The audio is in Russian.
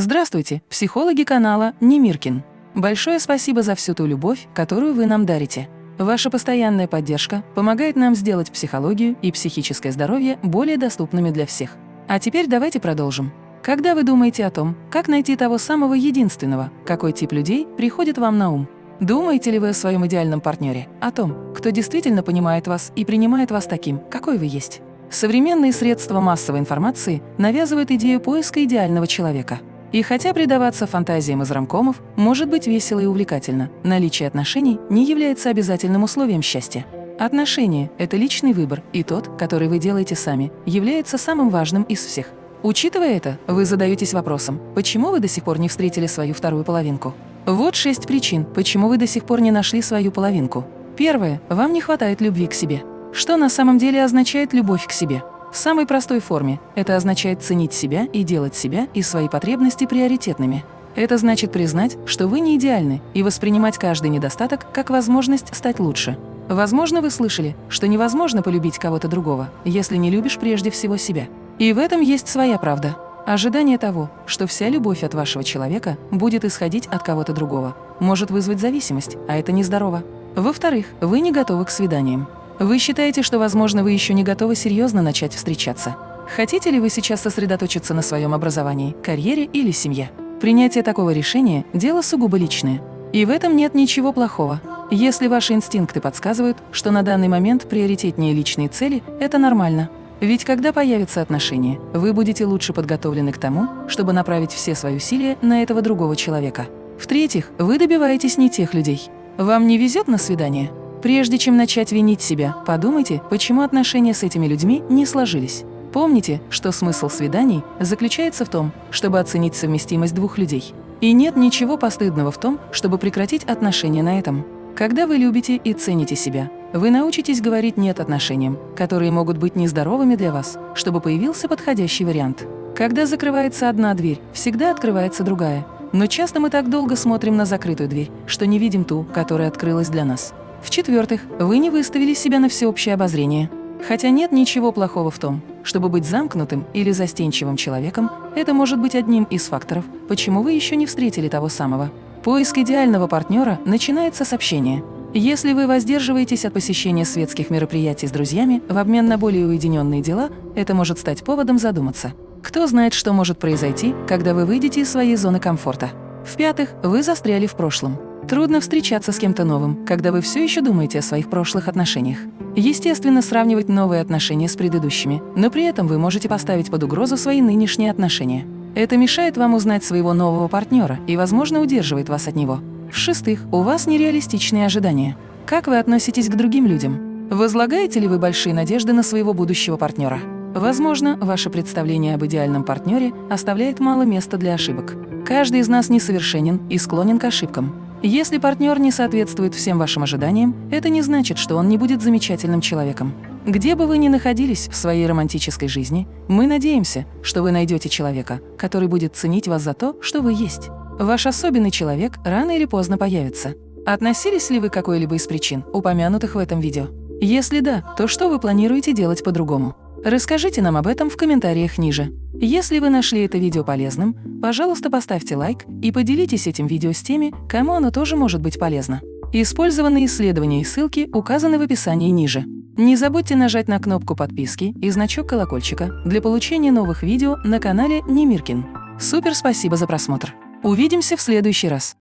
Здравствуйте, психологи канала Немиркин. Большое спасибо за всю ту любовь, которую вы нам дарите. Ваша постоянная поддержка помогает нам сделать психологию и психическое здоровье более доступными для всех. А теперь давайте продолжим. Когда вы думаете о том, как найти того самого единственного, какой тип людей приходит вам на ум? Думаете ли вы о своем идеальном партнере, о том, кто действительно понимает вас и принимает вас таким, какой вы есть? Современные средства массовой информации навязывают идею поиска идеального человека – и хотя предаваться фантазиям из рамкомов может быть весело и увлекательно, наличие отношений не является обязательным условием счастья. Отношения – это личный выбор, и тот, который вы делаете сами, является самым важным из всех. Учитывая это, вы задаетесь вопросом, почему вы до сих пор не встретили свою вторую половинку? Вот шесть причин, почему вы до сих пор не нашли свою половинку. Первое – вам не хватает любви к себе. Что на самом деле означает любовь к себе? В самой простой форме это означает ценить себя и делать себя и свои потребности приоритетными. Это значит признать, что вы не идеальны, и воспринимать каждый недостаток как возможность стать лучше. Возможно, вы слышали, что невозможно полюбить кого-то другого, если не любишь прежде всего себя. И в этом есть своя правда. Ожидание того, что вся любовь от вашего человека будет исходить от кого-то другого, может вызвать зависимость, а это нездорово. Во-вторых, вы не готовы к свиданиям. Вы считаете, что, возможно, вы еще не готовы серьезно начать встречаться? Хотите ли вы сейчас сосредоточиться на своем образовании, карьере или семье? Принятие такого решения – дело сугубо личное. И в этом нет ничего плохого. Если ваши инстинкты подсказывают, что на данный момент приоритетнее личные цели – это нормально. Ведь когда появятся отношения, вы будете лучше подготовлены к тому, чтобы направить все свои усилия на этого другого человека. В-третьих, вы добиваетесь не тех людей. Вам не везет на свидание? Прежде чем начать винить себя, подумайте, почему отношения с этими людьми не сложились. Помните, что смысл свиданий заключается в том, чтобы оценить совместимость двух людей. И нет ничего постыдного в том, чтобы прекратить отношения на этом. Когда вы любите и цените себя, вы научитесь говорить «нет» отношениям, которые могут быть нездоровыми для вас, чтобы появился подходящий вариант. Когда закрывается одна дверь, всегда открывается другая. Но часто мы так долго смотрим на закрытую дверь, что не видим ту, которая открылась для нас. В-четвертых, вы не выставили себя на всеобщее обозрение. Хотя нет ничего плохого в том, чтобы быть замкнутым или застенчивым человеком, это может быть одним из факторов, почему вы еще не встретили того самого. Поиск идеального партнера начинается с общения. Если вы воздерживаетесь от посещения светских мероприятий с друзьями в обмен на более уединенные дела, это может стать поводом задуматься. Кто знает, что может произойти, когда вы выйдете из своей зоны комфорта. В-пятых, вы застряли в прошлом. Трудно встречаться с кем-то новым, когда вы все еще думаете о своих прошлых отношениях. Естественно, сравнивать новые отношения с предыдущими, но при этом вы можете поставить под угрозу свои нынешние отношения. Это мешает вам узнать своего нового партнера и, возможно, удерживает вас от него. В-шестых, у вас нереалистичные ожидания. Как вы относитесь к другим людям? Возлагаете ли вы большие надежды на своего будущего партнера? Возможно, ваше представление об идеальном партнере оставляет мало места для ошибок. Каждый из нас несовершенен и склонен к ошибкам. Если партнер не соответствует всем вашим ожиданиям, это не значит, что он не будет замечательным человеком. Где бы вы ни находились в своей романтической жизни, мы надеемся, что вы найдете человека, который будет ценить вас за то, что вы есть. Ваш особенный человек рано или поздно появится. Относились ли вы к какой-либо из причин, упомянутых в этом видео? Если да, то что вы планируете делать по-другому? Расскажите нам об этом в комментариях ниже. Если вы нашли это видео полезным, пожалуйста, поставьте лайк и поделитесь этим видео с теми, кому оно тоже может быть полезно. Использованные исследования и ссылки указаны в описании ниже. Не забудьте нажать на кнопку подписки и значок колокольчика для получения новых видео на канале Немиркин. Супер спасибо за просмотр! Увидимся в следующий раз!